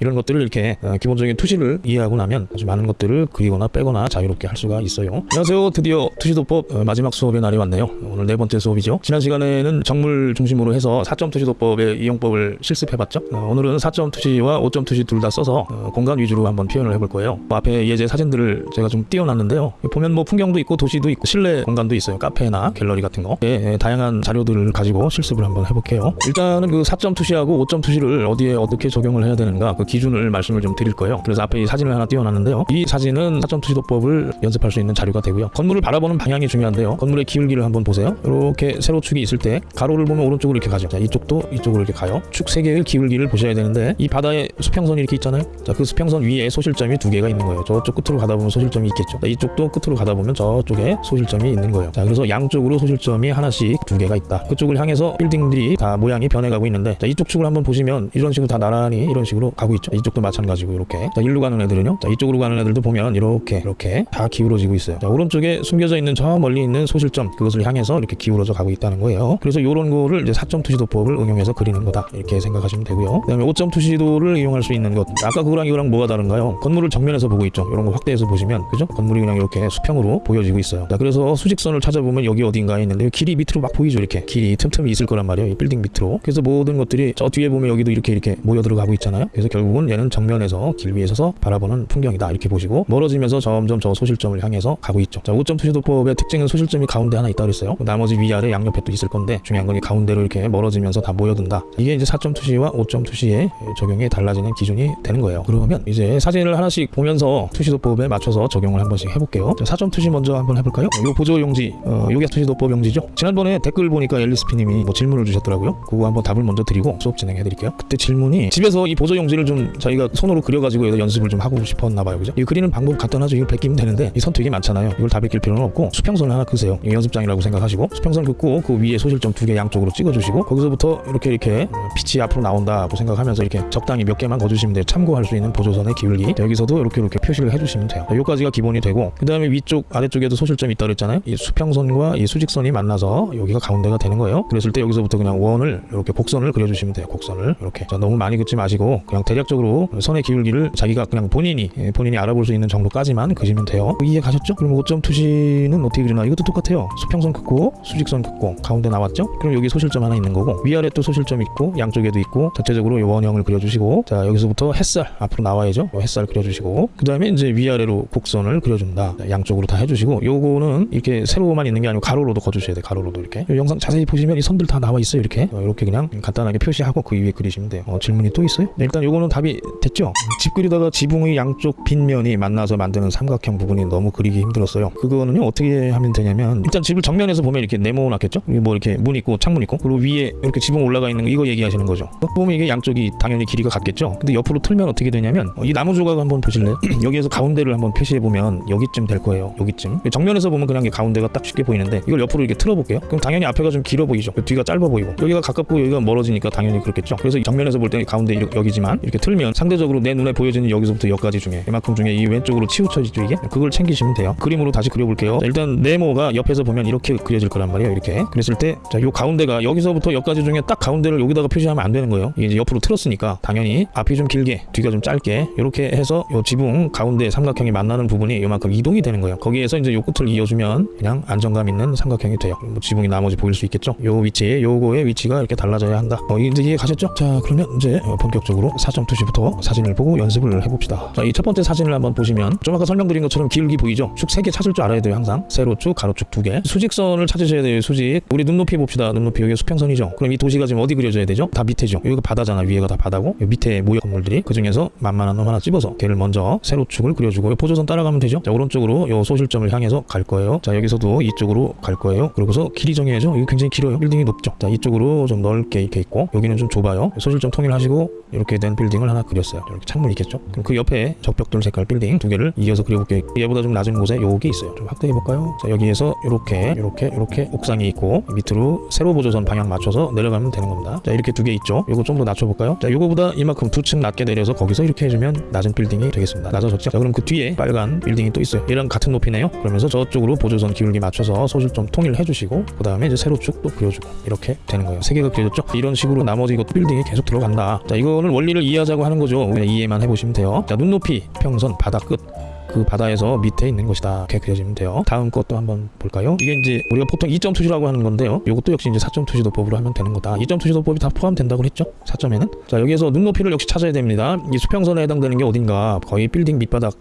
이런 것들을 이렇게 어, 기본적인 투시를 이해하고 나면 아주 많은 것들을 그리거나 빼거나 자유롭게 할 수가 있어요. 안녕하세요. 드디어 투시도법 어, 마지막 수업의 날이 왔네요. 오늘 네 번째 수업이죠. 지난 시간에는 정물 중심으로 해서 4점 투시도법의 이용법을 실습해봤죠. 어, 오늘은 4점 투시와 5점 투시 둘 다 써서 어, 공간 위주로 한번 표현을 해볼 거예요. 뭐 앞에 예제 사진들을 제가 좀 띄워놨는데요. 보면 뭐 풍경도 있고 도시도 있고 실내 공간도 있어요. 카페나 갤러리 같은 거. 예, 예, 다양한 자료들을 가지고 실습을 한번 해볼게요. 일단은 그 4점 투시하고 5점 투시를 어디에 어떻게 적용을 해야 되는가 그 기준을 말씀을 좀 드릴 거예요. 그래서 앞에 이 사진을 하나 띄워놨는데요. 이 사진은 4점 투시도법을 연습할 수 있는 자료가 되고요. 건물을 바라보는 방향이 중요한데요. 건물의 기울기를 한번 보세요. 이렇게 세로축이 있을 때 가로를 보면 오른쪽으로 이렇게 가죠. 자, 이쪽도 이쪽으로 이렇게 가요. 축세 개의 기울기를 보셔야 되는데 이 바다에 수평선이 이렇게 있잖아요. 자, 그 수평선 위에 소실점이 두 개가 있는 거예요. 저쪽 끝으로 가다 보면 소실점이 있겠죠. 자, 이쪽도 끝으로 가다 보면 저쪽에 소실점이 있는 거예요. 자, 그래서 양쪽으로 소실점이 하나씩 두 개가 있다. 그쪽을 향해서 빌딩들이 다 모양이 변해가고 있는데 자, 이쪽 축을 한번 보시면 이런 식으로 다 나란히 이런 식으로 가고 있죠. 이쪽도 마찬가지고 이렇게. 자, 일로 가는 애들은요. 자, 이쪽으로 가는 애들도 보면 이렇게 이렇게 다 기울어지고 있어요. 자, 오른쪽에 숨겨져 있는 저 멀리 있는 소실점 그것을 향해서 이렇게 기울어져 가고 있다는 거예요. 그래서 이런 거를 이제 4점 투시도법을 응용해서 그리는 거다. 이렇게 생각하시면 되고요. 그 다음에 5점 투시도를 이용할 수 있는 것. 아까 그거랑 이거랑 뭐가 다른가요? 건물을 정면에서 보고 있죠. 이런 거 확대해서 보시면 그죠? 건물이 그냥 이렇게 수평으로 보여지고 있어요. 자, 그래서 수직선을 찾아보면 여기 어딘가에 있는데 길이 밑으로 막 보이죠. 이렇게 길이 틈틈이 있을 거란 말이에요. 이 빌딩 밑으로. 그래서 모든 것들이 저 뒤에 보면 여기도 이렇게 이렇게 모여 들어가고 있잖아요. 그래서 결국 은 얘는 정면에서 길 위에 서서 바라보는 풍경이다. 이렇게 보시고 멀어지면서 점점 저 소실점을 향해서 가고 있죠. 자, 5점 투시도법의 특징은 소실점이 가운데 하나 있다 그랬어요. 나머지 위아래 양옆에 또 있을 건데 중요한 건이 가운데로 이렇게 멀어지면서 다 모여든다. 이게 이제 4점 투시와 5점 투시의 적용이 달라지는 기준이 되는 거예요. 그러면 이제 사진을 하나씩 보면서 투시도법에 맞춰서 적용을 한 번씩 해볼게요. 자, 4점 투시 먼저 한번 해볼까요? 요 보조 용지, 어, 요게 투시도법 용지죠. 지난번에 댓글 보니까 엘리스피님이 뭐 질문을 주셨더라고요. 그거 한번 답을 먼저 드리고 수업 진행해 드릴게요. 그때 질문이 집에서 이 보조 용지를 좀 저희가 손으로 그려가지고 여기다 연습을 좀 하고 싶었나 봐요. 그죠? 이 그리는 방법 간단하죠. 이걸 베끼면 되는데 이 선 되게 많잖아요. 이걸 다 베낄 필요는 없고 수평선을 하나 그으세요. 이 연습장이라고 생각하시고 수평선 긋고 그 위에 소실점 두 개 양쪽으로 찍어주시고 거기서부터 이렇게 이렇게 빛이 앞으로 나온다고 생각하면서 이렇게 적당히 몇 개만 거주시면 돼요. 참고할 수 있는 보조선의 기울기 자, 여기서도 이렇게 이렇게 표시를 해주시면 돼요. 자, 여기까지가 기본이 되고 그 다음에 위쪽 아래쪽에도 소실점이 있다 그랬잖아요. 이 수평선과 이 수직선이 만나서 여기가 가운데가 되는 거예요. 그랬을 때 여기서부터 그냥 원을 이렇게 곡선을 그려주시면 돼요. 곡선을 이렇게 자, 너무 많이 긋지 마시고 그냥 대략 적으로 선의 기울기를 자기가 그냥 본인이 예, 본인이 알아볼 수 있는 정도까지만 그시면 돼요. 이해 가셨죠? 그럼 5점 투시는 어떻게 그리나? 이것도 똑같아요. 수평선 긋고 수직선 긋고 가운데 나왔죠? 그럼 여기 소실점 하나 있는 거고 위아래 또 소실점 있고 양쪽에도 있고 전체적으로 이 원형을 그려주시고 자 여기서부터 햇살 앞으로 나와야죠. 요 햇살 그려주시고 그 다음에 이제 위아래로 곡선을 그려준다. 자, 양쪽으로 다 해주시고 요거는 이렇게 세로만 있는 게 아니고 가로로도 거주셔야 돼. 가로로도 이렇게 요 영상 자세히 보시면 이 선들 다 나와 있어요. 이렇게 어, 이렇게 그냥 간단하게 표시하고 그 위에 그리시면 돼요. 어, 질문이 또 있어요? 네, 일단 요거는 답이 됐죠? 집 그리다가 지붕의 양쪽 빗면이 만나서 만드는 삼각형 부분이 너무 그리기 힘들었어요. 그거는요 어떻게 하면 되냐면 일단 집을 정면에서 보면 이렇게 네모났겠죠? 뭐 이렇게 문 있고 창문 있고 그리고 위에 이렇게 지붕 올라가 있는 거 이거 얘기하시는 거죠. 보면 이게 양쪽이 당연히 길이가 같겠죠? 근데 옆으로 틀면 어떻게 되냐면 어, 이 나무 조각 한번 보실래요? 여기에서 가운데를 한번 표시해 보면 여기쯤 될 거예요. 여기쯤. 정면에서 보면 그냥 이 가운데가 딱 쉽게 보이는데 이걸 옆으로 이렇게 틀어 볼게요. 그럼 당연히 앞에가 좀 길어 보이죠. 뒤가 짧아 보이고 여기가 가깝고 여기가 멀어지니까 당연히 그렇겠죠. 그래서 정면에서 볼 때는 가운데 여기지만 이렇게 틀면 상대적으로 내 눈에 보여지는 여기서부터 여기까지 중에 이만큼 중에 이 왼쪽으로 치우쳐지죠 이게? 그걸 챙기시면 돼요. 그림으로 다시 그려볼게요. 일단 네모가 옆에서 보면 이렇게 그려질 거란 말이에요 이렇게. 그랬을 때 자 요 가운데가 여기서부터 여기까지 중에 딱 가운데를 여기다가 표시하면 안 되는 거예요. 이게 이제 옆으로 틀었으니까 당연히 앞이 좀 길게 뒤가 좀 짧게 이렇게 해서 요 지붕 가운데 삼각형이 만나는 부분이 요만큼 이동이 되는 거예요. 거기에서 이제 요 끝을 이어주면 그냥 안정감 있는 삼각형이 돼요. 뭐 지붕이 나머지 보일 수 있겠죠? 요 위치에 요거의 위치가 이렇게 달라져야 한다. 어 이제 이해 가셨죠? 자 그러면 이제 어, 본격적으로 4점 투시부터 사진을 보고 연습을 해봅시다. 자 이 첫 번째 사진을 한번 보시면 좀 아까 설명드린 것처럼 기울기 보이죠? 축 세 개 찾을 줄 알아야 돼요 항상. 세로축 가로축 두 개. 수직선을 찾으셔야 돼요 수직. 우리 눈높이 봅시다. 눈높이 여기 수평선이죠? 그럼 이 도시가 지금 어디 그려져야 되죠? 다 밑에죠. 여기가 바다잖아. 위에가 다 바다고. 밑에 모여 건물들이. 그 중에서 만만한 놈 하나 집어서 걔를 먼저 세로축을 그려주고 요 보조선 따라가면 되죠? 자 오른쪽으로 요 소실점을 향해서 갈 거예요. 자 여기서도 이쪽으로 갈 거예요. 그러고서 길이 정해야죠? 이거 굉장히 길어요. 빌딩이 높죠? 자 이쪽으로 좀 넓게 이렇게 있고 여기는 좀 좁아요. 소실점 통일하시고 이렇게 된 빌딩. 을 하나 그렸어요. 이렇게 창문 있겠죠. 그럼 그 옆에 적벽돌 색깔 빌딩 두 개를 이어서 그려볼게요. 얘보다 좀 낮은 곳에 요게 있어요. 좀 확대해 볼까요? 자 여기에서 이렇게 이렇게 이렇게 옥상이 있고 밑으로 세로 보조선 방향 맞춰서 내려가면 되는 겁니다. 자 이렇게 두 개 있죠. 요거 좀 더 낮춰볼까요? 자 요거보다 이만큼 두 층 낮게 내려서 거기서 이렇게 해주면 낮은 빌딩이 되겠습니다. 낮아졌죠? 자 그럼 그 뒤에 빨간 빌딩이 또 있어요. 얘랑 같은 높이네요. 그러면서 저쪽으로 보조선 기울기 맞춰서 소실점 통일해 주시고 그 다음에 이제 세로축 또 그려주고 이렇게 되는 거예요. 세 개가 그려졌죠? 이런 식으로 나머지 이것 빌딩이 계속 들어간다. 자 이거는 원리를 이해하기 이해하자고 하는 거죠. 이해만 해보시면 돼요. 자 눈높이, 평선, 바다 끝. 그 바다에서 밑에 있는 것이다. 이렇게 그려지면 돼요. 다음 것도 한번 볼까요? 이게 이제 우리가 보통 2점 투시라고 하는 건데요. 이것도 역시 이제 4점 투시도법으로 하면 되는 거다. 2점 투시도법이 다 포함된다고 했죠? 4점에는. 자 여기에서 눈높이를 역시 찾아야 됩니다. 이 수평선에 해당되는 게 어딘가 거의 빌딩 밑바닥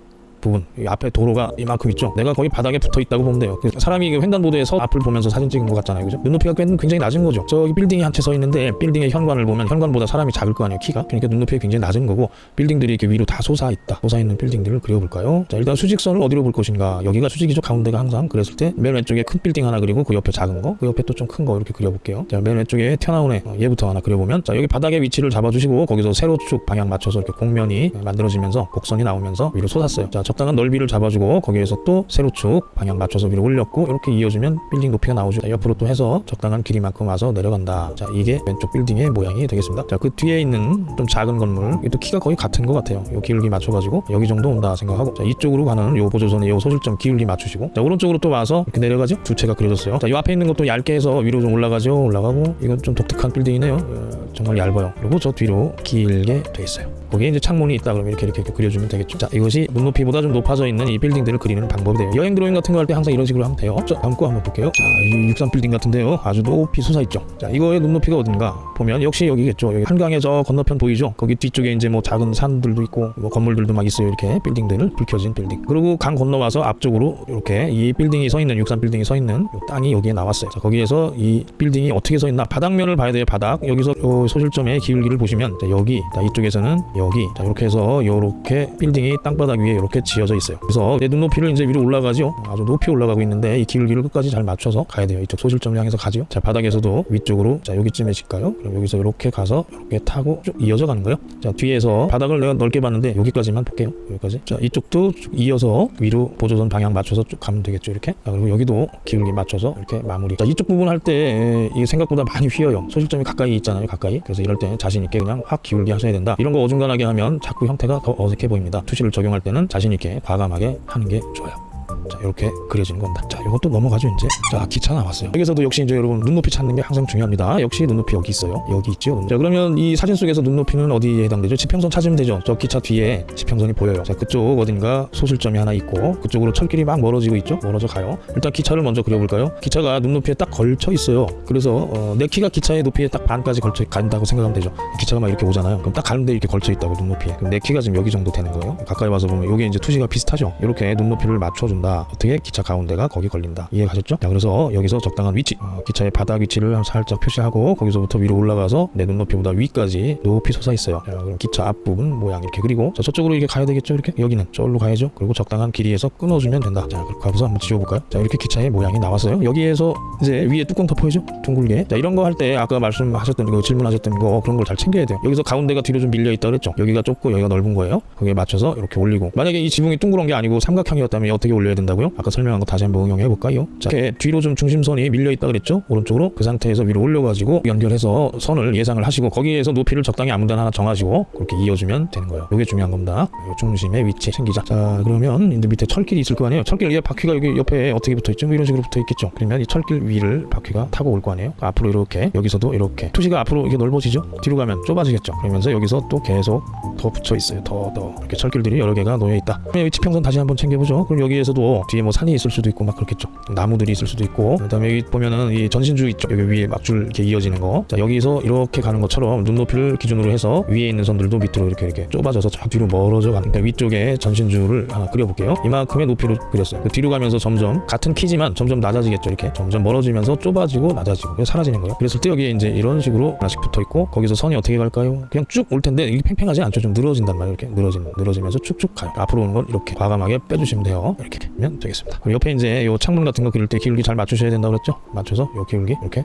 부분 이 앞에 도로가 이만큼 있죠. 내가 거의 바닥에 붙어 있다고 보면 돼요. 그 사람이 그 횡단보도에서 앞을 보면서 사진 찍은 것 같잖아요. 그죠? 눈높이가 꽤- 굉장히 낮은 거죠. 저기 빌딩이 한 채 서 있는데 빌딩의 현관을 보면 현관보다 사람이 작을 거 아니에요 키가. 그러니까 눈높이가 굉장히 낮은 거고 빌딩들이 이렇게 위로 다 솟아 있다. 솟아 있는 빌딩들을 그려볼까요? 자 일단 수직선을 어디로 볼 것인가. 여기가 수직이죠 가운데가 항상 그랬을 때 맨 왼쪽에 큰 빌딩 하나 그리고 그 옆에 작은 거 그 옆에 또 좀 큰 거 이렇게 그려볼게요. 자 맨 왼쪽에 튀어나온 애 어, 얘부터 하나 그려보면. 자 여기 바닥의 위치를 잡아주시고 거기서 세로축 방향 맞춰서 이렇게 공면이 만들어지면서 곡선이 나오면서 위로 솟았어요. 자 적당한 넓이를 잡아주고 거기에서 또 세로축 방향 맞춰서 위로 올렸고 이렇게 이어지면 빌딩 높이가 나오죠. 자, 옆으로 또 해서 적당한 길이만큼 와서 내려간다. 자 이게 왼쪽 빌딩의 모양이 되겠습니다. 자 그 뒤에 있는 좀 작은 건물. 이 또 키가 거의 같은 것 같아요. 요 기울기 맞춰가지고 여기 정도 온다 생각하고. 자 이쪽으로 가는 요 보조선의 요 소실점 기울기 맞추시고. 자 오른쪽으로 또 와서 이렇게 내려가죠 두 채가 그려졌어요. 자 요 앞에 있는 것도 얇게 해서 위로 좀 올라가죠. 올라가고 이건 좀 독특한 빌딩이네요. 어, 정말 얇아요. 그리고 저 뒤로 길게 돼 있어요. 거기에 이제 창문이 있다 그러면 이렇게 이렇게, 이렇게 그려주면 되겠죠. 자 이것이 눈높이보다 좀 높아져 있는 이 빌딩들을 그리는 방법이 돼요. 여행 드로잉 같은 거 할 때 항상 이런 식으로 하면 돼요. 자 다음 거 한번 볼게요. 자 이 육삼 빌딩 같은데요. 아주 높이 솟아있죠? 자 이거의 눈높이가 어딘가 보면 역시 여기겠죠. 여기 한강의 저 건너편 보이죠? 거기 뒤쪽에 이제 뭐 작은 산들도 있고 뭐 건물들도 막 있어요. 이렇게 빌딩들을 불 켜진 빌딩. 그리고 강 건너와서 앞쪽으로 이렇게 이 빌딩이 서 있는 육삼 빌딩이 서 있는 요 땅이 여기에 나왔어요. 자 거기에서 이 빌딩이 어떻게 서 있나? 바닥면을 봐야 돼요 바닥. 여기서 요 소실점의 기울기를 보시면 자 여기 자 이쪽에서는 여기. 자 이렇게 해서 요렇게 빌딩이 땅바닥 위에 이렇게 지어져 있어요. 그래서 내 눈높이를 이제 위로 올라가죠 아주 높이 올라가고 있는데 이 기울기를 끝까지 잘 맞춰서 가야 돼요. 이쪽 소실점을 향해서 가죠 자 바닥에서도 위쪽으로 자 여기쯤에 칠까요. 그럼 여기서 이렇게 가서 이렇게 타고 쭉 이어져 가는 거예요. 자 뒤에서 바닥을 내가 넓게 봤는데 여기까지만 볼게요. 여기까지. 자 이쪽도 쭉 이어서 위로 보조선 방향 맞춰서 쭉 가면 되겠죠 이렇게? 자, 그리고 여기도 기울기 맞춰서 이렇게 마무리. 자 이쪽 부분 할 때 이게 생각보다 많이 휘어요. 소실점이 가까이 있잖아요 가까이. 그래서 이럴 때 자신 있게 그냥 확 기울기 하셔야 된다. 이런 거 어중간하게 하면 자꾸 형태가 더 어색해 보입니다. 투시를 적용할 때는 자신 있게 과감하게 하는 게 좋아요 자 이렇게 그려지는 겁니다. 자 이것도 넘어가죠 이제. 자 기차 나왔어요. 여기서도 역시 이제 여러분 눈높이 찾는 게 항상 중요합니다. 역시 눈높이 여기 있어요. 여기 있죠 자 그러면 이 사진 속에서 눈높이는 어디에 해당되죠? 지평선 찾으면 되죠. 저 기차 뒤에 지평선이 보여요. 자 그쪽 어딘가 소실점이 하나 있고 그쪽으로 철길이 막 멀어지고 있죠? 멀어져 가요. 일단 기차를 먼저 그려볼까요? 기차가 눈높이에 딱 걸쳐 있어요. 그래서 어, 내 키가 기차의 높이에 딱 반까지 걸쳐 간다고 생각하면 되죠. 기차가 막 이렇게 오잖아요. 그럼 딱 가는데 이렇게 걸쳐 있다고 눈높이에. 그럼 내 키가 지금 여기 정도 되는 거예요. 가까이 와서 보면 이게 이제 투시가 비슷하죠? 이렇게 눈높이를 맞춰준다 어떻게 기차 가운데가 거기 걸린다. 이해 가셨죠? 자 그래서 여기서 적당한 위치 어, 기차의 바닥 위치를 살짝 표시하고 거기서부터 위로 올라가서 내 눈높이보다 위까지 높이 솟아 있어요. 자 그럼 기차 앞부분 모양 이렇게 그리고 자 저쪽으로 이렇게 가야 되겠죠? 이렇게? 여기는 저기로 가야죠? 그리고 적당한 길이에서 끊어주면 된다. 자 그렇게 가서 한번 지워볼까요? 자 이렇게 기차의 모양이 나왔어요. 여기에서 이제 위에 뚜껑 덮어야죠? 둥글게. 자 이런 거 할 때 아까 말씀하셨던 거 질문하셨던 거 그런 걸 잘 챙겨야 돼요. 여기서 가운데가 뒤로 좀 밀려 있다 그랬죠? 여기가 좁고 여기가 넓은 거예요? 거기에 맞춰서 이렇게 올리고. 만약에 이 지붕이 둥그런 게 아니고 삼각형이었다면 어떻게 올려야 된다고요? 아까 설명한 거 다시 한번 응용해 볼까요? 자 이렇게 뒤로 좀 중심선이 밀려 있다 그랬죠? 오른쪽으로 그 상태에서 위로 올려가지고 연결해서 선을 예상을 하시고 거기에서 높이를 적당히 아무 데나 하나 정하시고 그렇게 이어주면 되는 거예요. 이게 중요한 겁니다. 요 중심의 위치 생기자. 자 그러면 이제 밑에 철길이 있을 거 아니에요? 철길 위에 바퀴가 여기 옆에 어떻게 붙어 있죠? 뭐 이런 식으로 붙어 있겠죠? 그러면 이 철길 위를 바퀴가 타고 올 거 아니에요? 앞으로 이렇게 여기서도 이렇게. 투시가 앞으로 이게 넓어지죠? 뒤로 가면 좁아지겠죠? 그러면서 여기서 또 계속 더 붙여 있어요. 더 더. 이렇게 철길들이 여러 개가 놓여 있다. 여기 지평선 다시 한번 챙겨보죠. 그럼 여기에서도 뒤에 뭐 산이 있을 수도 있고 막 그렇겠죠 나무들이 있을 수도 있고 그 다음에 여기 보면은 이 전신주 있죠 여기 위에 막줄 이렇게 이어지는 거자 여기서 이렇게 가는 것처럼 눈높이를 기준으로 해서 위에 있는 선들도 밑으로 이렇게 이렇게 좁아져서 저 뒤로 멀어져 가는 그러니까 위쪽에 전신주를 하나 그려볼게요. 이만큼의 높이를 그렸어요. 그 뒤로 가면서 점점 같은 키지만 점점 낮아지겠죠 이렇게. 점점 멀어지면서 좁아지고 낮아지고 사라지는 거예요. 그랬을 때 여기에 이제 이런 식으로 하나씩 붙어 있고 거기서 선이 어떻게 갈까요? 그냥 쭉 올 텐데 이게 팽팽하지 않죠? 좀 늘어진단 말이에요. 이렇게 늘어지는 늘어지면서 쭉쭉 가요 앞으로 오는 건 이렇게 과감하게 빼주시면 돼요. 이렇게 되면 되겠습니다. 옆에 이제 요 창문 같은 거 그릴 때 기울기 잘 맞추셔야 된다고 그랬죠? 맞춰서 요 기울기 이렇게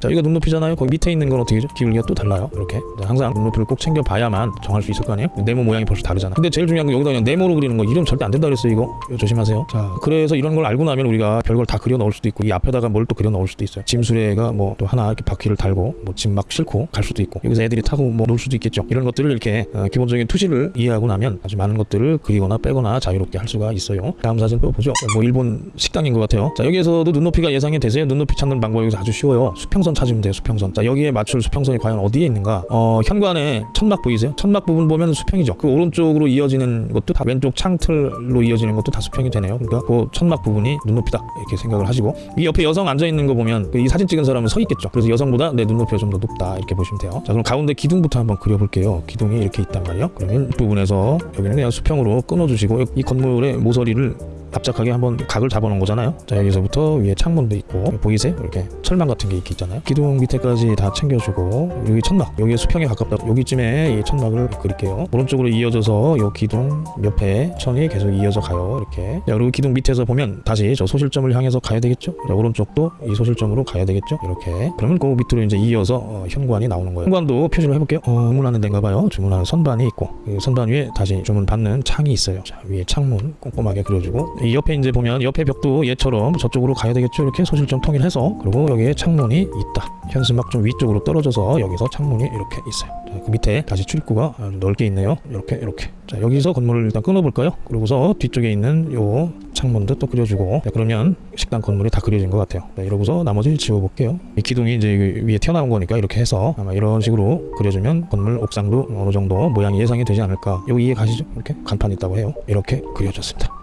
자 이거 눈높이잖아요. 거기 밑에 있는 건 어떻게죠 기울기가 또 달라요? 이렇게. 자, 항상 눈높이를 꼭 챙겨봐야만 정할 수 있을 거 아니에요? 네모 모양이 벌써 다르잖아. 근데 제일 중요한 건 여기다 그냥 네모로 그리는 거. 이러면 절대 안 된다 그랬어요 이거. 이거 조심하세요. 자 그래서 이런 걸 알고 나면 우리가 별걸 다 그려 넣을 수도 있고 이 앞에다가 뭘 또 그려 넣을 수도 있어요. 짐수레가 뭐 또 하나 이렇게 바퀴를 달고 뭐 짐 막 싣고 갈 수도 있고 여기서 애들이 타고 뭐 놀 수도 있겠죠. 이런 것들을 이렇게 어, 기본적인 투시를 이해하고 나면 아주 많은 것들을 그리거나 빼거나 자유롭게 할 수가 있어요. 다음 사진 또 보죠. 뭐 일본 식당인 것 같아요. 자 여기에서도 눈높이가 예상이 되세요? 눈높이 찾는 방법이 아주 쉬워요. 수평선 수평선 찾으면 돼요 수평선. 자 여기에 맞출 수평선이 과연 어디에 있는가? 어 현관에 천막 보이세요? 천막 부분 보면 수평이죠. 그 오른쪽으로 이어지는 것도 다 왼쪽 창틀로 이어지는 것도 다 수평이 되네요. 그러니까 그 천막 부분이 눈높이다 이렇게 생각을 하시고. 이 옆에 여성 앉아 있는 거 보면 그이 사진 찍은 사람은 서 있겠죠. 그래서 여성보다 내 눈높이가 좀 더 높다 이렇게 보시면 돼요. 자 그럼 가운데 기둥부터 한번 그려볼게요. 기둥이 이렇게 있단 말이에요. 그러면 이 부분에서 여기는 그냥 수평으로 끊어주시고 이 건물의 모서리를 납작하게 한번 각을 잡아놓은 거잖아요. 자 여기서부터 위에 창문도 있고 보이세요? 이렇게 철망 같은 게 있잖아요. 기둥 밑에까지 다 챙겨주고 여기 천막 여기 수평에 가깝다. 여기쯤에 이 천막을 그릴게요. 오른쪽으로 이어져서 요 기둥 옆에 천이 계속 이어져 가요. 이렇게 자 그리고 기둥 밑에서 보면 다시 저 소실점을 향해서 가야 되겠죠. 자, 오른쪽도 이 소실점으로 가야 되겠죠. 이렇게 그러면 그 밑으로 이제 이어서 어, 현관이 나오는 거예요. 현관도 표시를 해볼게요. 어, 주문하는 데인가 봐요. 주문하는 선반이 있고 그 선반 위에 다시 주문 받는 창이 있어요. 자 위에 창문 꼼꼼하게 그려주고 이 옆에 이제 보면 옆에 벽도 얘처럼 저쪽으로 가야 되겠죠? 이렇게 소실점 통일해서. 그리고 여기에 창문이 있다. 현수막 좀 위쪽으로 떨어져서 여기서 창문이 이렇게 있어요. 자, 그 밑에 다시 출입구가 넓게 있네요. 이렇게 이렇게. 자 여기서 건물을 일단 끊어볼까요? 그러고서 뒤쪽에 있는 요 창문도 또 그려주고. 자, 그러면 식당 건물이 다 그려진 것 같아요. 자, 이러고서 나머지를 지워볼게요. 이 기둥이 이제 위에 튀어나온 거니까 이렇게 해서 아마 이런 식으로 그려주면 건물 옥상도 어느 정도 모양이 예상이 되지 않을까. 여기 이해 가시죠. 이렇게 간판 있다고 해요. 이렇게 그려졌습니다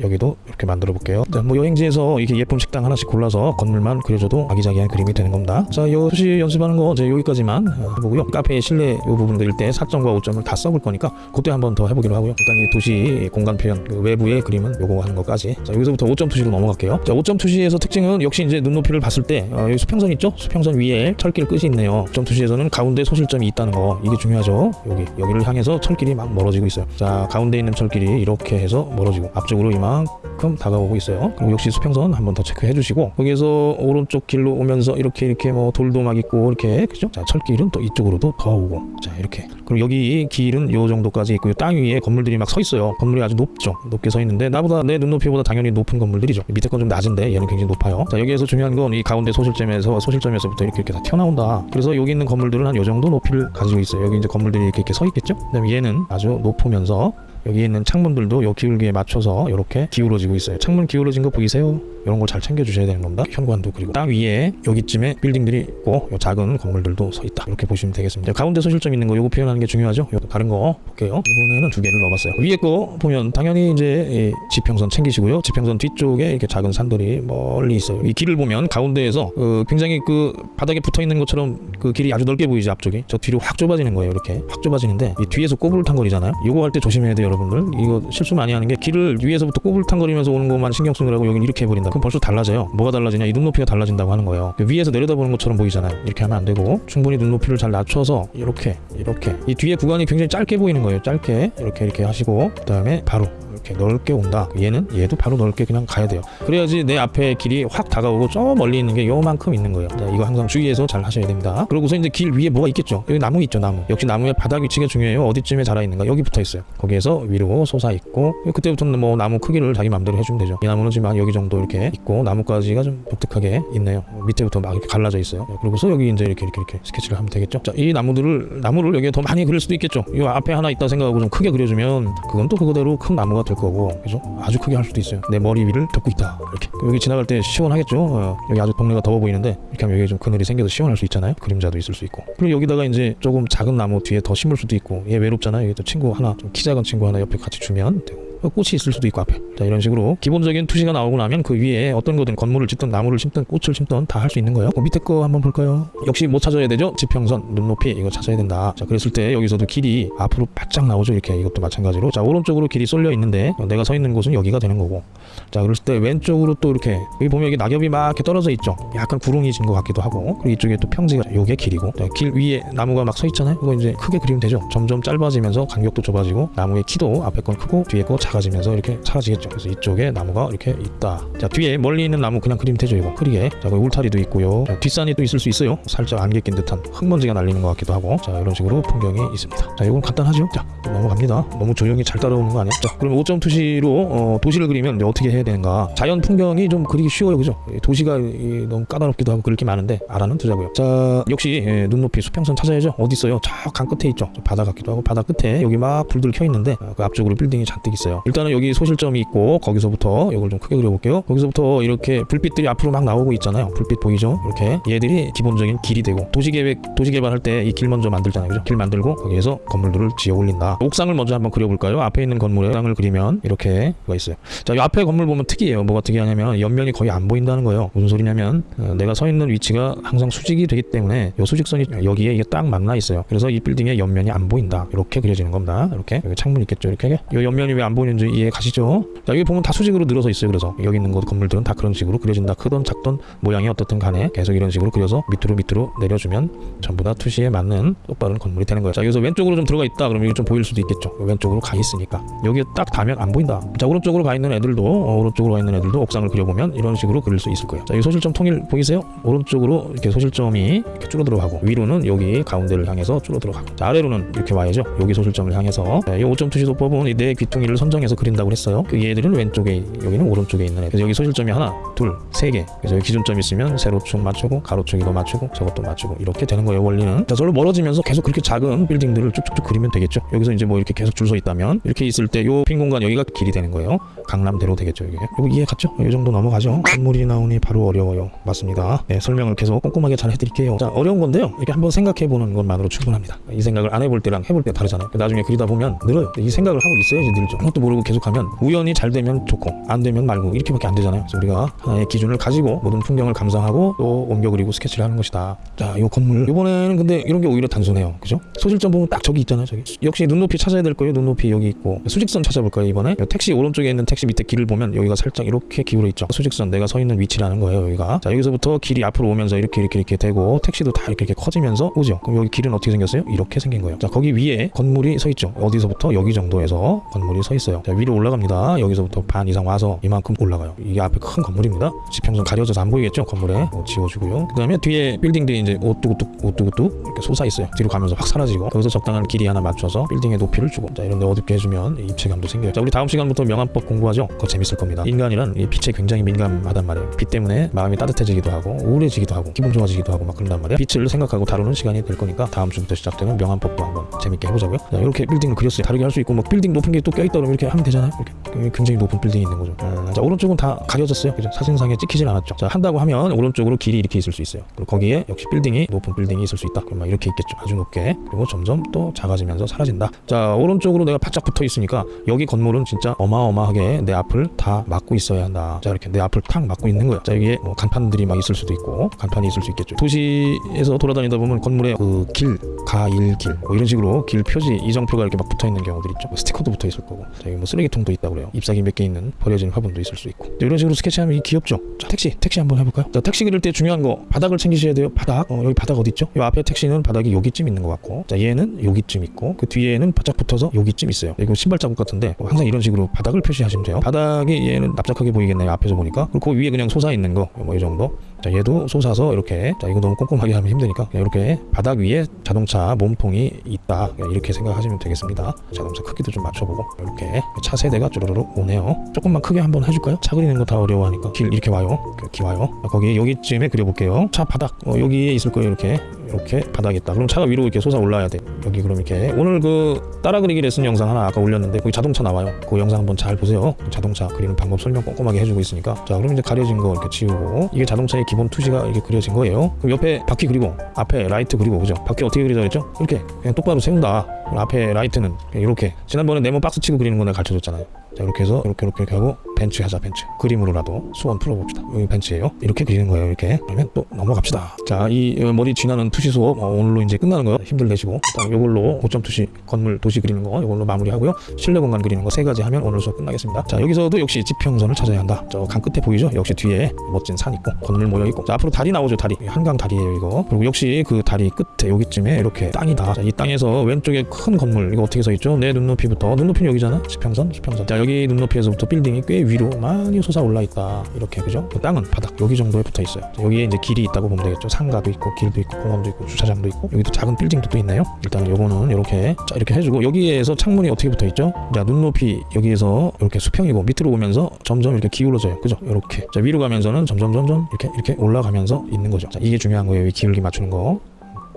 여기도 이렇게 만들어 볼게요. 자, 뭐 여행지에서 이렇게 예쁜 식당 하나씩 골라서 건물만 그려줘도 아기자기한 그림이 되는 겁니다. 자, 요 수시 연습하는 거 이제 여기까지만 어, 해보고요. 카페 실내 요 부분 그릴 때 4점과 5점을 다 써볼 거니까 그때 한번 더 해보기로 하고요. 일단 이 도시 공간 표현 그 외부의 그림은 요거 하는 것까지. 자, 여기서부터 5점 투시로 넘어갈게요. 자, 5점 투시에서 특징은 역시 이제 눈높이를 봤을 때 어, 여기 수평선 있죠? 수평선 위에 철길 끝이 있네요. 5점 투시에서는 가운데 소실점이 있다는 거 이게 중요하죠. 여기 여기를 향해서 철길이 막 멀어지고 있어요. 자, 가운데 있는 철길이 이렇게 해서 멀어지고 앞쪽으로 이만 만큼 다가오고 있어요. 그리고 역시 수평선 한번 더 체크해 주시고 거기에서 오른쪽 길로 오면서 이렇게 이렇게 뭐 돌도 막 있고 이렇게 그죠? 자 철길은 또 이쪽으로도 더 오고 자 이렇게 그리고 여기 길은 요 정도까지 있고 요. 땅 위에 건물들이 막 서 있어요. 건물이 아주 높죠. 높게 서 있는데 나보다 내 눈높이보다 당연히 높은 건물들이죠. 밑에 건 좀 낮은데 얘는 굉장히 높아요. 자 여기에서 중요한 건 이 가운데 소실점에서 소실점에서부터 이렇게 이렇게 다 튀어나온다. 그래서 여기 있는 건물들은 한 요 정도 높이를 가지고 있어요. 여기 이제 건물들이 이렇게 이렇게 서 있겠죠. 그 다음에 얘는 아주 높으면서 여기 있는 창문들도 요 기울기에 맞춰서 이렇게 기울어지고 있어요. 창문 기울어진 거 보이세요? 이런 걸 잘 챙겨 주셔야 되는 겁니다. 현관도 그리고 땅 위에 여기쯤에 빌딩들이 있고 요 작은 건물들도 서 있다. 이렇게 보시면 되겠습니다. 가운데 소실점 있는 거 요거 표현하는 게 중요하죠. 요 다른 거 볼게요. 이번에는 두 개를 넣어봤어요. 위에 거 보면 당연히 이제 이 지평선 챙기시고요. 지평선 뒤쪽에 이렇게 작은 산들이 멀리 있어요. 이 길을 보면 가운데에서 그 굉장히 그 바닥에 붙어 있는 것처럼 그 길이 아주 넓게 보이죠 앞쪽이. 저 뒤로 확 좁아지는 거예요. 이렇게 확 좁아지는데 이 뒤에서 꼬불탕거리잖아요. 이거 할 때 조심해야 돼요, 여러분들. 이거 실수 많이 하는 게 길을 위에서부터 꼬불탕거리면서 오는 것만 신경 쓰느라고 여기는 이렇게 해버린다. 그럼 벌써 달라져요. 뭐가 달라지냐? 이 눈높이가 달라진다고 하는 거예요. 그 위에서 내려다보는 것처럼 보이잖아요. 이렇게 하면 안 되고 충분히 눈높이를 잘 낮춰서 이렇게 이렇게 이 뒤에 구간이 굉장히 짧게 보이는 거예요. 짧게 이렇게 이렇게 하시고 그 다음에 바로 이렇게 넓게 온다. 얘는 얘도 바로 넓게 그냥 가야 돼요. 그래야지 내 앞에 길이 확 다가오고 저 멀리 있는 게 요만큼 있는 거예요. 자, 이거 항상 주의해서 잘 하셔야 됩니다. 그러고서 이제 길 위에 뭐가 있겠죠. 여기 나무 있죠, 나무. 역시 나무의 바닥 위치가 중요해요. 어디쯤에 자라 있는가? 여기 붙어 있어요. 거기에서 위로 솟아 있고 그때부터는 뭐 나무 크기를 자기 마음대로 해주면 되죠. 이 나무는 지금 한 여기 정도 이렇게 있고 나뭇가지가 좀 독특하게 있네요. 밑에부터 막 이렇게 갈라져 있어요. 네, 그러고서 여기 이제 이렇게 이렇게 이렇게 스케치를 하면 되겠죠. 자, 이 나무들을 나무를 여기에 더 많이 그릴 수도 있겠죠. 이 앞에 하나 있다 생각하고 좀 크게 그려주면 그건 또 그거대로 큰 나무가 될 거고, 그죠? 아주 크게 할 수도 있어요. 내 머리 위를 덮고 있다. 이렇게 여기 지나갈 때 시원하겠죠. 어, 여기 아주 동네가 더워 보이는데 이렇게 하면 여기 좀 그늘이 생겨서 시원할 수 있잖아요. 그림자도 있을 수 있고. 그리고 여기다가 이제 조금 작은 나무 뒤에 더 심을 수도 있고, 얘 외롭잖아요. 여기 또 친구 하나 좀 키 작은 친구 하나 옆에 같이 주면 되고. 꽃이 있을 수도 있고 앞에. 자 이런 식으로 기본적인 투시가 나오고 나면 그 위에 어떤 거든 건물을 짓든 나무를 심든 꽃을 심든 다 할 수 있는 거예요. 그 밑에 거 한번 볼까요? 역시 뭐 찾아야 되죠? 지평선 눈높이 이거 찾아야 된다. 자 그랬을 때 여기서도 길이 앞으로 바짝 나오죠 이렇게. 이것도 마찬가지로. 자 오른쪽으로 길이 쏠려 있는데 내가 서 있는 곳은 여기가 되는 거고. 자 그랬을 때 왼쪽으로 또 이렇게 여기 보면 여기 낙엽이 막 이렇게 떨어져 있죠? 약간 구릉이 진것 같기도 하고. 그리고 이쪽에 또 평지가 요게 길이고. 자, 길 위에 나무가 막 서 있잖아요? 이거 이제 크게 그리면 되죠? 점점 짧아지면서 간격도 좁아지고 나무의 키도 앞에 건 크고 뒤에 거 작 아지면서 이렇게 사라지겠죠. 그래서 이쪽에 나무가 이렇게 있다. 자 뒤에 멀리 있는 나무 그냥 그리면 되죠. 이거 크게. 자 거기 울타리도 있고요. 자, 뒷산이 또 있을 수 있어요. 살짝 안개 낀 듯한 흙먼지가 날리는 것 같기도 하고. 자 이런 식으로 풍경이 있습니다. 자 이건 간단하죠. 자 넘어갑니다. 너무 조용히 잘 따라오는 거 아니야? 자 그럼 5점 투시로 어, 도시를 그리면 어떻게 해야 되는가? 자연 풍경이 좀 그리기 쉬워요, 그죠? 이 도시가 이, 너무 까다롭기도 하고 그럴 게 많은데 알아는 두자고요. 자 역시 예, 눈높이 수평선 찾아야죠. 어디 있어요? 저 강 끝에 있죠. 저 바다 같기도 하고 바다 끝에 여기 막 불들 켜 있는데 어, 그 앞쪽으로 빌딩이 잔뜩 있어요. 일단은 여기 소실점이 있고 거기서부터 이걸 좀 크게 그려볼게요. 거기서부터 이렇게 불빛들이 앞으로 막 나오고 있잖아요. 불빛 보이죠? 이렇게 얘들이 기본적인 길이 되고 도시계획 도시개발할 때 이 길 먼저 만들잖아요. 그죠? 길 만들고 거기에서 건물들을 지어 올린다. 옥상을 먼저 한번 그려볼까요? 앞에 있는 건물에 옥상을 그리면 이렇게 가 있어요. 자, 이 앞에 건물 보면 특이해요. 뭐가 특이하냐면 옆면이 거의 안 보인다는 거예요. 무슨 소리냐면 어, 내가 서 있는 위치가 항상 수직이 되기 때문에 이 수직선이 여기에 이게 딱 만나 있어요. 그래서 이 빌딩의 옆면이 안 보인다. 이렇게 그려지는 겁니다. 이렇게 여기 창문 있겠죠. 이렇게 이 옆면이 왜 안 보이 는지 이해 가시죠? 자, 여기 보면 다 수직으로 늘어서 있어요. 그래서 여기 있는 것 건물들은 다 그런 식으로 그려진다. 크던 작던 모양이 어떻든 간에 계속 이런 식으로 그려서 밑으로 밑으로 내려주면 전부 다 투시에 맞는 똑바른 건물이 되는 거예요. 자, 여기서 왼쪽으로 좀 들어가 있다. 그러면 이게 좀 보일 수도 있겠죠. 왼쪽으로 가 있으니까 여기에 딱 닿으면 안 보인다. 자, 오른쪽으로 가 있는 애들도 어, 오른쪽으로 가 있는 애들도 옥상을 그려보면 이런 식으로 그릴 수 있을 거예요. 자, 이 소실점 통일 보이세요? 오른쪽으로 이렇게 소실점이 이렇게 줄어 들어 가고 위로는 여기 가운데를 향해서 줄어 들어 가고 자, 아래로는 이렇게 와야죠. 여기 소실점을 향해서 자, 이 5점 투시도법은 이네 귀퉁이를 선정 해서 그린다고 했어요. 그 얘들은 왼쪽에 여기는 오른쪽에 있는 애. 그래서 여기 소실점이 하나, 둘, 세 개. 그래서 여기 기준점 있으면 세로축 맞추고 가로축 이거 맞추고 저것도 맞추고 이렇게 되는 거예요. 원리는. 자, 저로 멀어지면서 계속 그렇게 작은 빌딩들을 쭉쭉쭉 그리면 되겠죠. 여기서 이제 뭐 이렇게 계속 줄 서 있다면 이렇게 있을 때 요 빈 공간 여기가 길이 되는 거예요. 강남대로 되겠죠. 이게. 이거 이해 갔죠? 이 정도 넘어가죠. 건물이 나오니 바로 어려워요. 맞습니다. 네, 설명을 계속 꼼꼼하게 잘 해드릴게요. 자, 어려운 건데요. 이렇게 한번 생각해 보는 것만으로 충분합니다. 이 생각을 안 해볼 때랑 해볼 때 다르잖아요. 나중에 그리다 보면 늘어요. 이 생각을 하고 있어야지 늘죠. 그것도 모르고 계속하면 우연히 잘 되면 좋고 안 되면 말고 이렇게밖에 안 되잖아요. 그래서 우리가 하나의 기준을 가지고 모든 풍경을 감상하고 또 옮겨 그리고 스케치를 하는 것이다. 자, 이 건물 이번에는 근데 이런 게 오히려 단순해요. 그죠? 소실점 보면 딱 저기 있잖아요. 저기 역시 눈높이 찾아야 될 거예요. 눈높이 여기 있고 수직선 찾아볼까요 이번에? 택시 오른쪽에 있는 택시 밑에 길을 보면 여기가 살짝 이렇게 기울어 있죠. 수직선 내가 서 있는 위치라는 거예요. 여기가 자 여기서부터 길이 앞으로 오면서 이렇게 이렇게 이렇게 되고 택시도 다 이렇게 이렇게 커지면서 오죠. 그럼 여기 길은 어떻게 생겼어요? 이렇게 생긴 거예요. 자 거기 위에 건물이 서 있죠. 어디서부터 여기 정도에서 건물이 서 있어요. 자 위로 올라갑니다. 여기서부터 반 이상 와서 이만큼 올라가요. 이게 앞에 큰 건물입니다. 지평선 가려져서 안 보이겠죠? 건물에 뭐 지워주고요. 그 다음에 뒤에 빌딩들이 이제 오뚝오뚝 오뚝오뚝 이렇게 솟아 있어요. 뒤로 가면서 확 사라지고 거기서 적당한 길이 하나 맞춰서 빌딩의 높이를 주고 자 이런 데 어둡게 해주면 입체감도 생겨요. 자 우리 다음 시간부터 명암법 공부하죠. 그거 재밌을 겁니다. 인간이란 이 빛에 굉장히 민감하단 말이에요. 빛 때문에 마음이 따뜻해지기도 하고 우울해지기도 하고 기분 좋아지기도 하고 막 그런단 말이에요. 빛을 생각하고 다루는 시간이 될 거니까 다음 주부터 시작되는 명암법도 한번 재밌게 해보자고요. 자 이렇게 빌딩을 그렸어요. 다르게 할 수 있고 뭐 빌딩 높은 게 또 껴있다 그러면 이렇게 하면 되잖아요. 이렇게 굉장히 높은 빌딩이 있는 거죠. 음, 자 오른쪽은 다 가려졌어요. 그죠? 사진상에 찍히질 않았죠. 자 한다고 하면 오른쪽으로 길이 이렇게 있을 수 있어요. 그리고 거기에 역시 빌딩이 높은 빌딩이 있을 수 있다. 그럼 막 이렇게 있겠죠. 아주 높게 그리고 점점 또 작아지면서 사라진다. 자 오른쪽으로 내가 바짝 붙어 있으니까 여기 건물은 진짜 어마어마하게 내 앞을 다 막고 있어야 한다. 자 이렇게 내 앞을 탁 막고 있는 거예요. 자 여기에 뭐 간판들이 막 있을 수도 있고 간판이 있을 수 있겠죠. 도시에서 돌아다니다 보면 건물에 그 길, 가일길 뭐 이런 식으로 길 표지 이정표가 이렇게 막 붙어 있는 경우들 있죠. 스티커도 붙어 있을 거고. 자 여기 뭐 쓰레기통도 있다 그래요. 잎사귀 몇 개 있는 버려진 화분도 있을 수 있고. 자, 이런 식으로 스케치하면 이 귀엽죠. 자 택시 택시 한번 해볼까요? 자 택시 그릴 때 중요한 거 바닥을 챙기셔야 돼요. 바닥. 어, 여기 바닥 어디 있죠? 이 앞에 택시는 바닥이 여기쯤 있는 것 같고. 자 얘는 여기쯤 있고 그 뒤에는 바짝 붙어서 여기쯤 있어요. 이거 신발 자국 같은데 뭐 항상 이런 식으로 바닥을 표시하시면 돼요. 바닥이 얘는 납작하게 보이겠네요. 앞에서 보니까. 그리고 그 위에 그냥 솟아 있는 거 뭐 이 정도. 자 얘도 솟아서 이렇게. 자 이거 너무 꼼꼼하게 하면 힘드니까 이렇게 바닥 위에 자동차 몸통이 있다. 이렇게 생각하시면 되겠습니다. 자동차 크기도 좀 맞춰보고 이렇게 차 세 대가 쭈르륵 오네요. 조금만 크게 한번 해줄까요? 차 그리는 거 다 어려워하니까. 길 이렇게 와요. 이렇게 와요. 자, 거기 여기쯤에 그려볼게요. 차 바닥 어, 여기에 있을 거예요 이렇게. 이렇게 바닥이 있다. 그럼 차가 위로 이렇게 솟아 올라야 돼. 여기 그럼 이렇게. 오늘 그 따라 그리기 레슨 영상 하나 아까 올렸는데 거기 자동차 나와요. 그 영상 한번 잘 보세요. 자동차 그리는 방법 설명 꼼꼼하게 해주고 있으니까. 자 그럼 이제 가려진 거 이렇게 지우고 이게 자동차의 기본 투시가 이렇게 그려진 거예요. 그럼 옆에 바퀴 그리고 앞에 라이트 그리고 그죠? 바퀴 어떻게 그리자 그랬죠? 이렇게 그냥 똑바로 세운다. 앞에 라이트는 이렇게. 지난번에 네모 박스 치고 그리는 거 내가 가르쳐줬잖아요 자 이렇게 해서 이렇게 이렇게 이렇게 하고 벤츠 하자 벤츠 그림으로라도 소원 풀어봅시다. 여기 벤츠예요. 이렇게 그리는 거예요 이렇게. 그러면 또 넘어갑시다. 자 이 머리 쥐나는 투시 수업 어, 오늘로 이제 끝나는 거 힘들 내시고. 일단 요걸로 5점 투시 건물 도시 그리는 거 이걸로 마무리하고요. 실내 공간 그리는 거 세 가지 하면 오늘 수업 끝나겠습니다. 자 여기서도 역시 지평선을 찾아야 한다. 저 강 끝에 보이죠? 역시 뒤에 멋진 산 있고 건물 모여 있고. 자 앞으로 다리 나오죠 다리. 한강 다리예요 이거. 그리고 역시 그 다리 끝에 여기쯤에 이렇게 땅이다. 자, 이 땅에서 왼쪽에 큰 건물 이거 어떻게 서 있죠? 내 눈높이부터. 눈높이는 여기잖아? 지평선? 지평선. 자 여기 눈높이에서부터 빌딩이 꽤 위로 많이 솟아 올라 있다. 이렇게 그죠? 그 땅은 바닥 여기 정도에 붙어 있어요. 자, 여기에 이제 길이 있다고 보면 되겠죠. 상가도 있고 길도 있고 공원도 있고 주차장도 있고. 여기도 작은 빌딩도 또 있나요. 일단 요거는 이렇게 자 이렇게 해주고 여기에서 창문이 어떻게 붙어 있죠? 자 눈높이 여기에서 이렇게 수평이고 밑으로 오면서 점점 이렇게 기울어져요. 그죠? 이렇게. 자 위로 가면서는 점점 점점 이렇게 이렇게 올라가면서 있는 거죠. 자 이게 중요한 거예요. 이 기울기 맞추는 거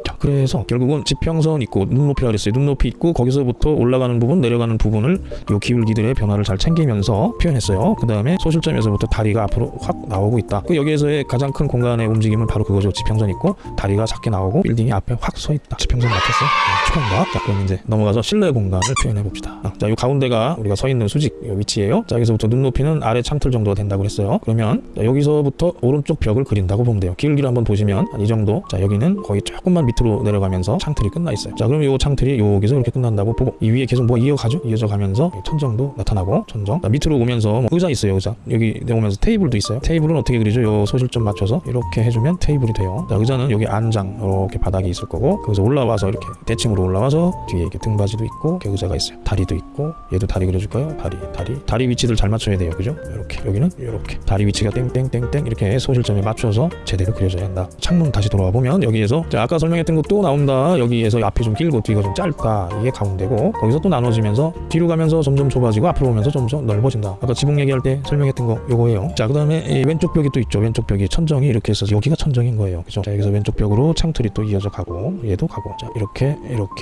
자, 그래서 결국은 지평선 있고 눈높이라 그랬어요. 눈높이 있고 거기서부터 올라가는 부분, 내려가는 부분을 요 기울기들의 변화를 잘 챙기면서 표현했어요. 그 다음에 소실점에서부터 다리가 앞으로 확 나오고 있다. 그 여기에서의 가장 큰 공간의 움직임은 바로 그거죠. 지평선 있고 다리가 작게 나오고 빌딩이 앞에 확 서 있다. 지평선 맞췄어요. 네, 축하합니다. 자, 그럼 이제 넘어가서 실내 공간을 표현해 봅시다. 아, 자, 요 가운데가 우리가 서 있는 수직 요 위치예요. 자, 여기서부터 눈높이는 아래 창틀 정도가 된다고 그랬어요. 그러면 자, 여기서부터 오른쪽 벽을 그린다고 보면 돼요. 기울기를 한번 보시면 한 이 정도. 자, 여기는 거의 조금만 밑으로 내려가면서 창틀이 끝나 있어요. 자, 그럼 요 창틀이 여기서 이렇게 끝난다고 보고 이 위에 계속 뭐 이어가죠? 이어져 가면서 천정도 나타나고 천정. 자, 밑으로 오면서 뭐 의자 있어요, 의자. 여기 내려오면서 테이블도 있어요. 테이블은 어떻게 그리죠? 요 소실점 맞춰서 이렇게 해주면 테이블이 돼요. 자, 의자는 여기 안장 이렇게 바닥이 있을 거고 거기서 올라와서 이렇게 대칭으로 올라와서 뒤에 이렇게 등받이도 있고 이렇게 의자가 있어요. 다리도 있고 얘도 다리 그려줄까요? 다리, 다리, 다리 위치들 잘 맞춰야 돼요, 그죠? 이렇게 여기는 이렇게 다리 위치가 땡땡땡땡 이렇게 소실점에 맞춰서 제대로 그려져야 한다. 창문 다시 돌아와 보면 여기에서 자, 아까 설명했던 거 또 나온다. 여기에서 앞이 좀 길고 뒤가 좀 짧다. 이게 가운데고 거기서 또 나눠지면서 뒤로 가면서 점점 좁아지고 앞으로 오면서 점점 넓어진다. 아까 지붕 얘기할 때 설명했던 거 요거예요. 자, 그 다음에 이 왼쪽 벽이 또 있죠. 왼쪽 벽이 천정이 이렇게 해서 여기가 천정인 거예요. 그죠? 자, 여기서 왼쪽 벽으로 창틀이 또 이어져 가고 얘도 가고. 자, 이렇게 이렇게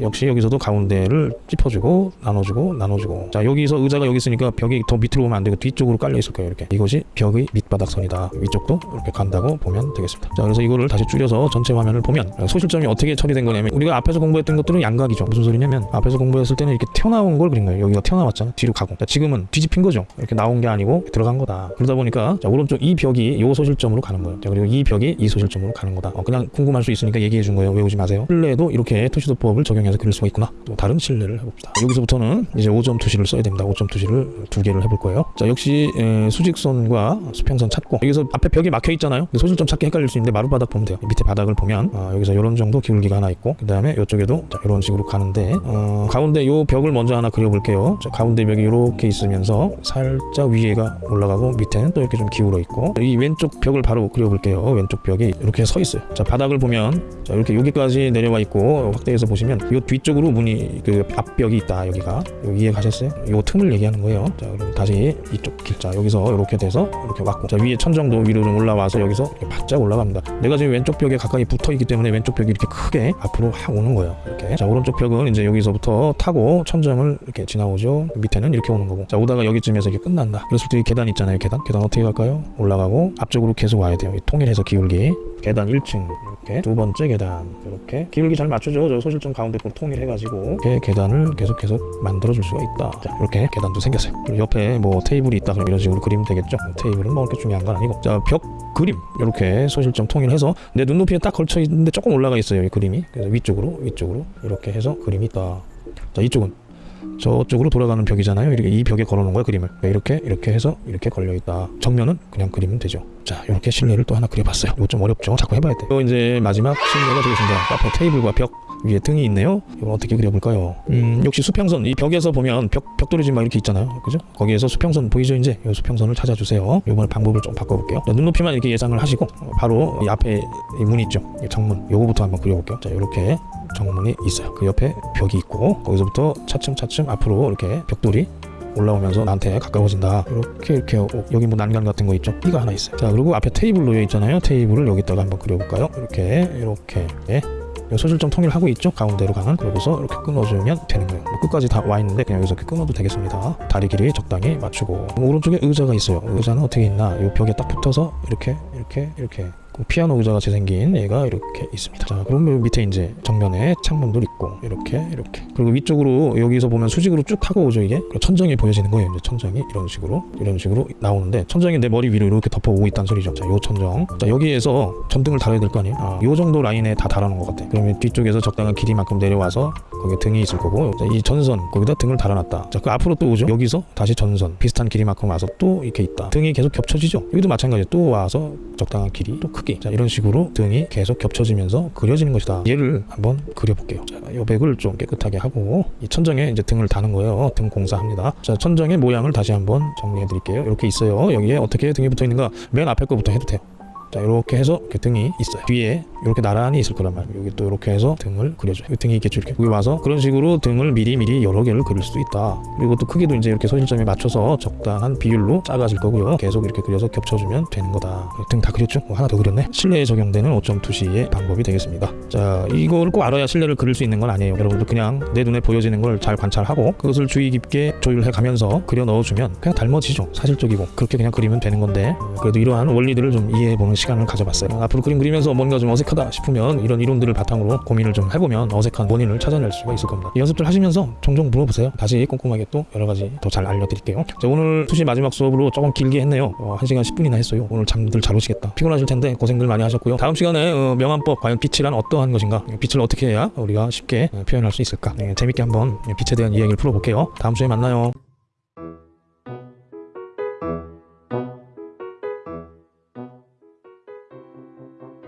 역시 여기서도 가운데를 짚어주고 나눠주고 나눠주고. 자, 여기서 의자가 여기 있으니까 벽이 더 밑으로 오면 안 되고 뒤쪽으로 깔려 있을 거예요. 이렇게. 이것이 벽의 밑바닥선이다. 위쪽도 이렇게 간다고 보면 되겠습니다. 자, 그래서 이거를 다시 줄여서 전체 화면을 보면 소실점이 어떻게 처리된 거냐면 우리가 앞에서 공부했던 것들은 양각이죠. 무슨 소리냐면 앞에서 공부했을 때는 이렇게 튀어나온 걸 그린 거예요. 여기가 튀어나왔잖아. 뒤로 가고. 자, 지금은 뒤집힌 거죠. 이렇게 나온 게 아니고 들어간 거다. 그러다 보니까 자, 오른쪽 이 벽이 요 소실점으로 가는 거예요. 자, 그리고 이 벽이 이 소실점으로 가는 거다. 어, 그냥 궁금할 수 있으니까 얘기해 준 거예요. 외우지 마세요. 실내에도 이렇게 투시도 법을 적용해서 그릴 수가 있구나. 또 다른 실내를 해봅시다. 여기서부터는 이제 5점 투시를 써야 됩니다. 5점 투시를 두 개를 해볼 거예요. 자, 역시 에, 수직선과 수평선 찾고 여기서 앞에 벽이 막혀 있잖아요. 소실점 찾기 헷갈릴 수 있는데 마룻바닥 보면 돼요. 밑에 바닥을 보면 아, 여기서 이런 정도 기울기가 하나 있고 그 다음에 이쪽에도 자, 이런 식으로 가는데 어, 가운데 요 벽을 먼저 하나 그려볼게요. 자, 가운데 벽이 이렇게 있으면서 살짝 위에가 올라가고 밑에는 또 이렇게 좀 기울어 있고 이 왼쪽 벽을 바로 그려볼게요. 왼쪽 벽이 이렇게 서 있어요. 자 바닥을 보면 자 이렇게 여기까지 내려와 있고 확대해서 보시면 요 뒤쪽으로 문이 그 앞벽이 있다 여기가 여기 이해 가셨어요? 요 틈을 얘기하는 거예요. 자 그리고 다시 이쪽 길자 여기서 이렇게 돼서 이렇게 왔고 자 위에 천정도 위로 좀 올라와서 여기서 바짝 올라갑니다. 내가 지금 왼쪽 벽에 가까이 붙어 있기 때문에 왼쪽 벽이 이렇게 크게 앞으로 확 오는 거예요. 이렇게 자 오른쪽 벽은 이제 여기서부터 타고 천정을 이렇게 지나오죠. 밑에는 이렇게 오는 거고 자 오다가 여기쯤에서 이렇게 끝난다. 그랬을 때 계단 있잖아요. 계단 계단 어떻게 갈까요? 올라가고 앞쪽으로 계속 와야 돼요. 이 통일해서 기울기 계단 1층 이렇게 두 번째 계단 이렇게 기울기 잘 맞추죠. 저 소실점 가운데 꼭 통일해가지고 이렇게 계단을 계속 계속 만들어줄 수가 있다. 자 이렇게 계단도 생겼어요. 그리고 옆에 뭐 테이블이 있다 그럼 이런 식으로 그리면 되겠죠. 테이블은 뭐 그렇게 중요한 건 아니고 자 벽 그림 이렇게 소실점 통일해서 내 눈높이에 딱 걸쳐 있는데 조금 올라가 있어요. 이 그림이 그래서 위쪽으로 위쪽으로 이렇게 해서 그림이 있다. 자 이쪽은 저쪽으로 돌아가는 벽이잖아요. 이렇게 이 벽에 걸어놓은 거야 그림을. 이렇게 이렇게 해서 이렇게 걸려 있다. 정면은 그냥 그리면 되죠. 자 이렇게 실내를 또 하나 그려봤어요. 이거 좀 어렵죠. 자꾸 해봐야 돼. 또 이제 마지막 실내가 되겠습니다. 앞에 테이블과 벽 위에 등이 있네요. 이걸 어떻게 그려볼까요? 음 역시 수평선 이 벽에서 보면 벽 벽돌이 지금 막 이렇게 있잖아요. 그죠? 거기에서 수평선 보이죠 이제 이 수평선을 찾아주세요. 이번 방법을 좀 바꿔볼게요. 자, 눈높이만 이렇게 예상을 하시고 바로 이 앞에 이 문 있죠. 이 정문 요거부터 한번 그려볼게요. 자 이렇게 정문이 있어요. 그 옆에 벽이 있고 거기서부터 차츰차츰 앞으로 이렇게 벽돌이 올라오면서 나한테 가까워진다. 이렇게 이렇게 어, 여기 뭐 난간 같은 거 있죠? 띠가 하나 있어요. 자 그리고 앞에 테이블 놓여 있잖아요. 테이블을 여기다가 한번 그려볼까요? 이렇게 이렇게 예. 이 소실점 통일하고 있죠? 가운데로 가는 그러고서 이렇게 끊어주면 되는 거예요. 뭐 끝까지 다 와 있는데 그냥 여기서 이렇게 끊어도 되겠습니다. 다리 길이 적당히 맞추고 오른쪽에 의자가 있어요. 의자는 어떻게 있나? 이 벽에 딱 붙어서 이렇게 이렇게 이렇게 그 피아노 의자 같이 생긴 얘가 이렇게 있습니다. 자, 그러면 밑에 이제 정면에 창문도 있고 이렇게 이렇게 그리고 위쪽으로 여기서 보면 수직으로 쭉 타고 오죠 이게 천정이 보여지는 거예요. 이제 천정이 이런 식으로 이런 식으로 나오는데 천정이 내 머리 위로 이렇게 덮어오고 있다는 소리죠. 자, 요 천정. 자, 여기에서 전등을 달아야 될 거 아니에요. 아, 요 정도 라인에 다 달아놓은 것 같아. 그러면 뒤쪽에서 적당한 길이만큼 내려와서 거기에 등이 있을 거고 자, 이 전선 거기다 등을 달아놨다. 자, 그 앞으로 또 오죠. 여기서 다시 전선 비슷한 길이만큼 와서 또 이렇게 있다. 등이 계속 겹쳐지죠. 여기도 마찬가지. 또 와서 적당한 길이 또 크기. 자, 이런 식으로 등이 계속 겹쳐지면서 그려지는 것이다. 얘를 한번 그려볼게요. 자, 요 백을 좀 깨끗하게 하고 이 천정에 이제 등을 다는 거예요. 등 공사합니다. 자, 천정의 모양을 다시 한번 정리해 드릴게요. 이렇게 있어요. 여기에 어떻게 등이 붙어 있는가? 맨 앞에 거부터 해도 돼요. 자 이렇게 해서 이렇게 등이 있어요. 뒤에 이렇게 나란히 있을 거란 말이에요. 여기 또 이렇게 해서 등을 그려줘요. 등이 있겠죠 이렇게. 여기 와서 그런 식으로 등을 미리 미리 여러 개를 그릴 수도 있다. 그리고 또 크기도 이제 이렇게 소신점에 맞춰서 적당한 비율로 작아질 거고요. 계속 이렇게 그려서 겹쳐주면 되는 거다. 등 다 그렸죠? 뭐 하나 더 그렸네. 실내에 적용되는 5.2C의 방법이 되겠습니다. 자 이거를 꼭 알아야 실내를 그릴 수 있는 건 아니에요. 여러분들 그냥 내 눈에 보여지는 걸 잘 관찰하고 그것을 주의 깊게 조율해 가면서 그려 넣어주면 그냥 닮아지죠. 사실적이고. 그렇게 그냥 그리면 되는 건데. 그래도 이러한 원리들을 좀 이해해 보는 시간을 가져봤어요. 앞으로 그림 그리면서 뭔가 좀 어색하다 싶으면 이런 이론들을 바탕으로 고민을 좀 해보면 어색한 원인을 찾아낼 수가 있을 겁니다. 이 연습들 하시면서 종종 물어보세요. 다시 꼼꼼하게 또 여러 가지 더 잘 알려드릴게요. 자 오늘 투시 마지막 수업으로 조금 길게 했네요. 어, 1시간 10분이나 했어요. 오늘 잠들 잘 오시겠다. 피곤하실 텐데 고생들 많이 하셨고요. 다음 시간에 어, 명암법 과연 빛이란 어떠한 것인가? 빛을 어떻게 해야 우리가 쉽게 어, 표현할 수 있을까? 네, 재밌게 한번 빛에 대한 이야기를 풀어볼게요. 다음 주에 만나요